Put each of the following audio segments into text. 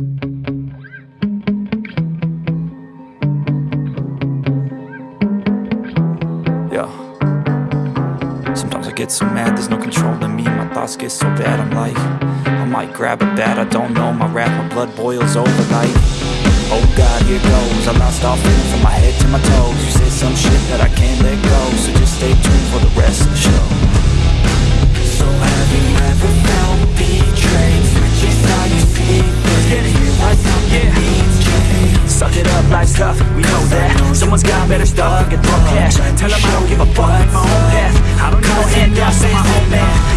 Yeah. Sometimes I get so mad, there's no control in me. My thoughts get so bad, I'm like I might grab a bat, I don't know. My wrath, my blood boils over like Oh God, here goes. I lost all feeling from my head to my toes we know that Someone's got better stuff, get throw cash. Tell them I don't give a fuck, my own path. I don't need no handouts, I'm my own man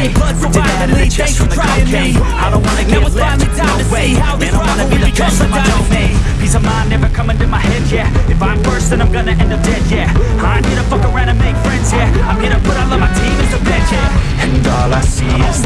of me Blood violently, thanks for trying me. I don't wanna get left finally time to no way. see how this Man, I wanna be the best in my domain Peace of mind never coming to my head, yeah. If I'm first, then I'm gonna end up dead, yeah. I here to fuck around and make friends, yeah. I'm here to put all of my team as the bench, yeah. And all I see is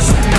It's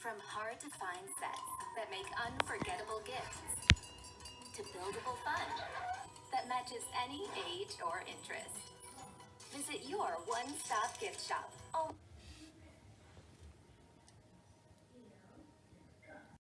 From hard to find sets that make unforgettable gifts to buildable fun that matches any age or interest. Visit your one-stop gift shop. Oh.